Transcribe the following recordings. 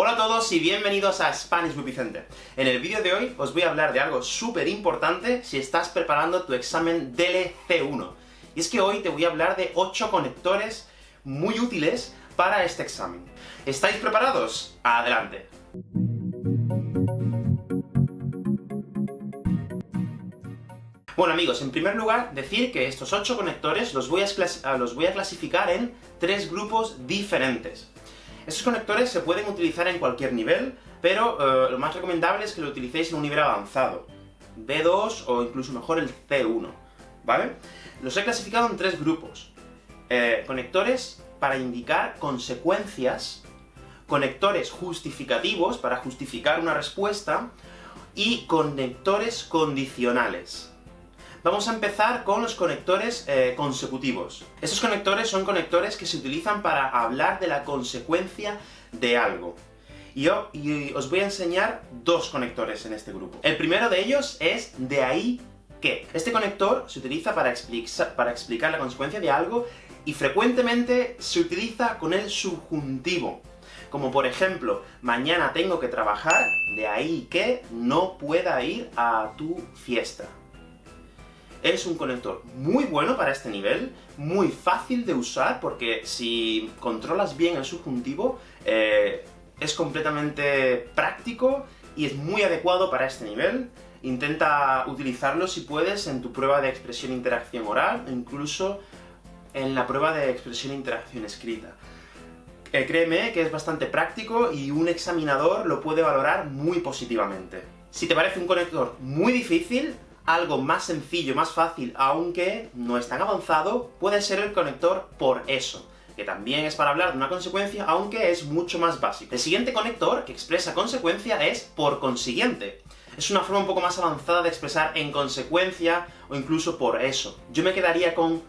Hola a todos y bienvenidos a Spanish with Vicente. En el vídeo de hoy os voy a hablar de algo súper importante si estás preparando tu examen DLC1. Y es que hoy te voy a hablar de 8 conectores muy útiles para este examen. ¿Estáis preparados? ¡Adelante! Bueno amigos, en primer lugar, decir que estos 8 conectores los voy, a los voy a clasificar en tres grupos diferentes. Estos conectores se pueden utilizar en cualquier nivel, pero eh, lo más recomendable es que lo utilicéis en un nivel avanzado, B2 o incluso mejor el C1, ¿vale? Los he clasificado en tres grupos. Eh, conectores para indicar consecuencias, conectores justificativos, para justificar una respuesta, y conectores condicionales. Vamos a empezar con los conectores eh, consecutivos. Estos conectores son conectores que se utilizan para hablar de la consecuencia de algo. Y, yo, os voy a enseñar dos conectores en este grupo. El primero de ellos es de ahí que. Este conector se utiliza para explicar la consecuencia de algo, y frecuentemente se utiliza con el subjuntivo. Como por ejemplo, mañana tengo que trabajar, de ahí que no pueda ir a tu fiesta es un conector muy bueno para este nivel, muy fácil de usar, porque si controlas bien el subjuntivo, eh, es completamente práctico y es muy adecuado para este nivel. Intenta utilizarlo si puedes en tu prueba de expresión-interacción oral, e incluso en la prueba de expresión-interacción escrita. Eh, créeme que es bastante práctico y un examinador lo puede valorar muy positivamente. Si te parece un conector muy difícil, algo más sencillo, más fácil, aunque no es tan avanzado, puede ser el conector por eso, que también es para hablar de una consecuencia, aunque es mucho más básico. El siguiente conector, que expresa consecuencia, es por consiguiente. Es una forma un poco más avanzada de expresar en consecuencia, o incluso por eso. Yo me quedaría con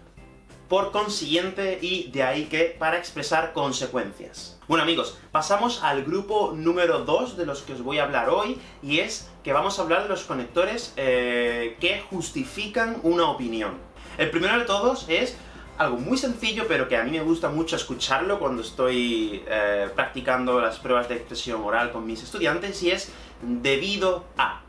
por consiguiente, y de ahí que para expresar consecuencias. Bueno amigos, pasamos al grupo número 2 de los que os voy a hablar hoy, y es que vamos a hablar de los conectores eh, que justifican una opinión. El primero de todos es algo muy sencillo, pero que a mí me gusta mucho escucharlo cuando estoy eh, practicando las pruebas de expresión oral con mis estudiantes, y es debido a.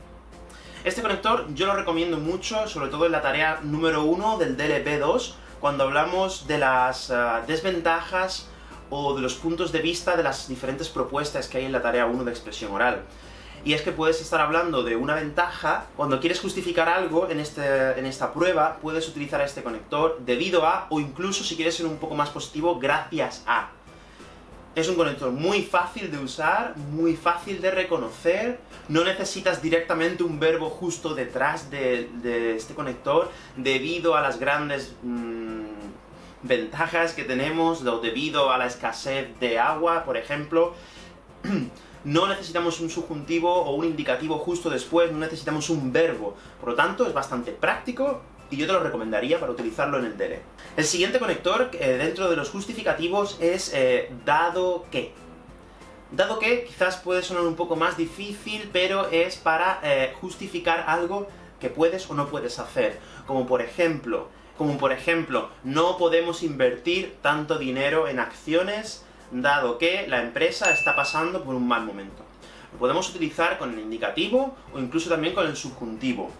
Este conector yo lo recomiendo mucho, sobre todo en la tarea número 1 del DLP2, cuando hablamos de las uh, desventajas o de los puntos de vista de las diferentes propuestas que hay en la tarea 1 de expresión oral. Y es que puedes estar hablando de una ventaja, cuando quieres justificar algo en, este, en esta prueba, puedes utilizar este conector debido a, o incluso si quieres ser un poco más positivo, gracias a. Es un conector muy fácil de usar, muy fácil de reconocer, no necesitas directamente un verbo justo detrás de, este conector, debido a las grandes mmm, ventajas que tenemos, debido a la escasez de agua, por ejemplo. no necesitamos un subjuntivo o un indicativo justo después, no necesitamos un verbo. Por lo tanto, es bastante práctico, y yo te lo recomendaría para utilizarlo en el DELE. El siguiente conector, eh, dentro de los justificativos, es eh, dado que. Dado que quizás puede sonar un poco más difícil, pero es para eh, justificar algo que puedes o no puedes hacer. Como por ejemplo, como por ejemplo, no podemos invertir tanto dinero en acciones, dado que la empresa está pasando por un mal momento. Lo podemos utilizar con el indicativo, o incluso también con el subjuntivo.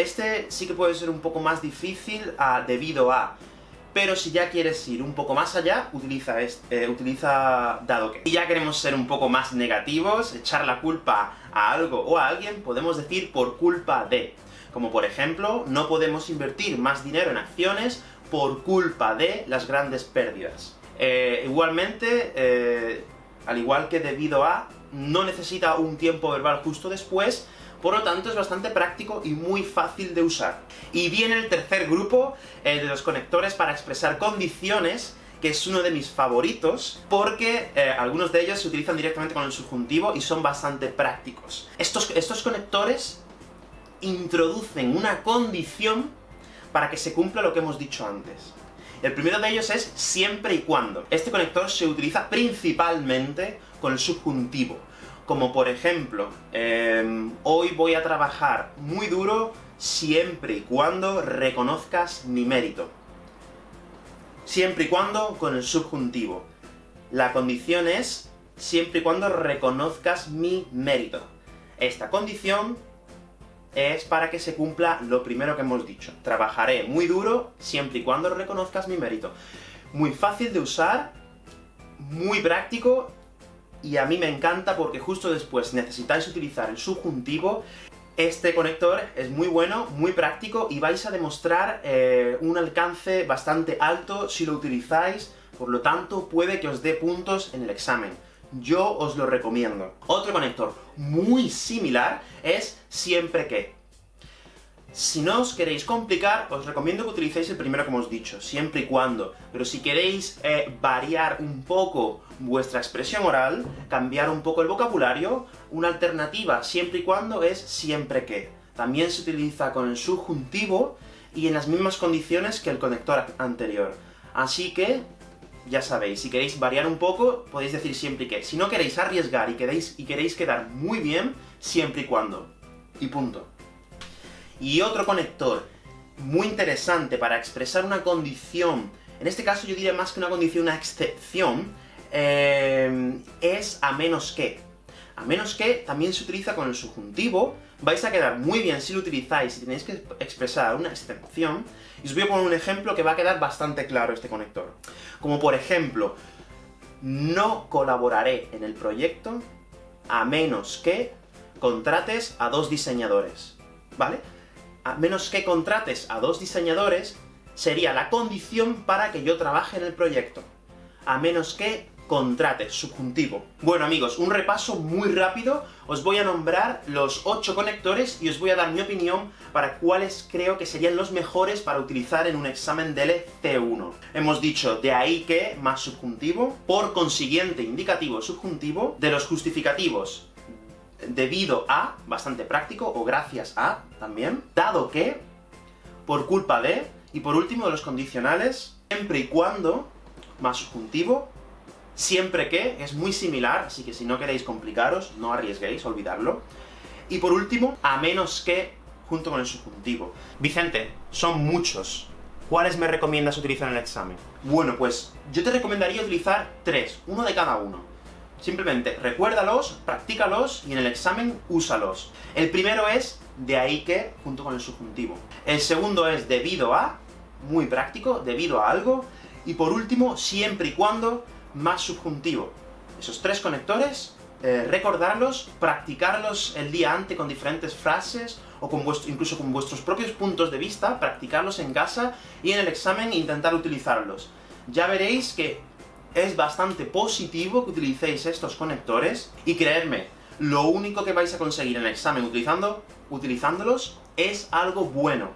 Este sí que puede ser un poco más difícil ah, debido a... Pero si ya quieres ir un poco más allá, utiliza, este, utiliza dado que. Si ya queremos ser un poco más negativos, echar la culpa a algo o a alguien, podemos decir por culpa de. Como por ejemplo, no podemos invertir más dinero en acciones por culpa de las grandes pérdidas. Eh, igualmente, eh, al igual que debido a, no necesita un tiempo verbal justo después, por lo tanto es bastante práctico y muy fácil de usar. Y viene el tercer grupo, el de los conectores para expresar condiciones, que es uno de mis favoritos, porque eh, algunos de ellos se utilizan directamente con el subjuntivo y son bastante prácticos. Estos, estos conectores introducen una condición para que se cumpla lo que hemos dicho antes. El primero de ellos es siempre y cuando. Este conector se utiliza principalmente con el subjuntivo como por ejemplo, em, hoy voy a trabajar muy duro siempre y cuando reconozcas mi mérito. Siempre y cuando con el subjuntivo. La condición es siempre y cuando reconozcas mi mérito. Esta condición es para que se cumpla lo primero que hemos dicho. Trabajaré muy duro, siempre y cuando reconozcas mi mérito. Muy fácil de usar, muy práctico, y a mí me encanta porque justo después necesitáis utilizar el subjuntivo. Este conector es muy bueno, muy práctico, y vais a demostrar eh, un alcance bastante alto si lo utilizáis, por lo tanto puede que os dé puntos en el examen. Yo os lo recomiendo. Otro conector muy similar es siempre que. Si no os queréis complicar, os recomiendo que utilicéis el primero que hemos dicho, siempre y cuando. Pero si queréis eh, variar un poco vuestra expresión oral, cambiar un poco el vocabulario, una alternativa siempre y cuando es siempre que. También se utiliza con el subjuntivo, y en las mismas condiciones que el conector anterior. Así que, ya sabéis, si queréis variar un poco, podéis decir siempre que. Si no queréis arriesgar y queréis, y queréis quedar muy bien, siempre y cuando. Y punto. Y otro conector muy interesante para expresar una condición, en este caso yo diría más que una condición, una excepción, eh, es a menos que. A menos que también se utiliza con el subjuntivo, vais a quedar muy bien si lo utilizáis, si tenéis que expresar una excepción, y os voy a poner un ejemplo que va a quedar bastante claro este conector. Como por ejemplo, no colaboraré en el proyecto a menos que contrates a dos diseñadores, ¿vale? A menos que contrates a dos diseñadores, sería la condición para que yo trabaje en el proyecto. A menos que contrate, subjuntivo. Bueno amigos, un repaso muy rápido, os voy a nombrar los 8 conectores y os voy a dar mi opinión para cuáles creo que serían los mejores para utilizar en un examen del C1. Hemos dicho de ahí que, más subjuntivo, por consiguiente indicativo subjuntivo, de los justificativos debido a, bastante práctico, o gracias a, también, dado que, por culpa de, y por último de los condicionales, siempre y cuando, más subjuntivo, siempre que, es muy similar, así que si no queréis complicaros, no arriesguéis, olvidarlo. Y por último, a menos que, junto con el subjuntivo. Vicente, son muchos. ¿Cuáles me recomiendas utilizar en el examen? Bueno, pues yo te recomendaría utilizar tres, uno de cada uno. Simplemente recuérdalos, practícalos, y en el examen úsalos. El primero es de ahí que, junto con el subjuntivo. El segundo es debido a, muy práctico, debido a algo. Y por último, siempre y cuando, más subjuntivo. Esos tres conectores, eh, recordarlos, practicarlos el día antes con diferentes frases, o con vuestro, incluso con vuestros propios puntos de vista, practicarlos en casa, y en el examen intentar utilizarlos. Ya veréis que es bastante positivo que utilicéis estos conectores, y creedme, lo único que vais a conseguir en el examen utilizando, utilizándolos es algo bueno.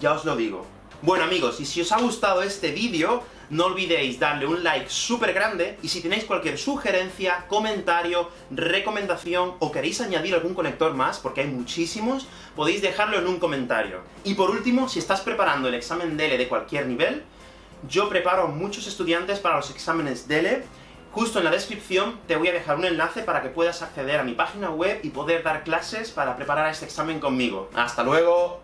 Ya os lo digo. Bueno amigos, y si os ha gustado este vídeo, no olvidéis darle un like súper grande, y si tenéis cualquier sugerencia, comentario, recomendación, o queréis añadir algún conector más, porque hay muchísimos, podéis dejarlo en un comentario. Y por último, si estás preparando el examen DELE de cualquier nivel, yo preparo muchos estudiantes para los exámenes DELE, Justo en la descripción te voy a dejar un enlace para que puedas acceder a mi página web y poder dar clases para preparar este examen conmigo. ¡Hasta luego!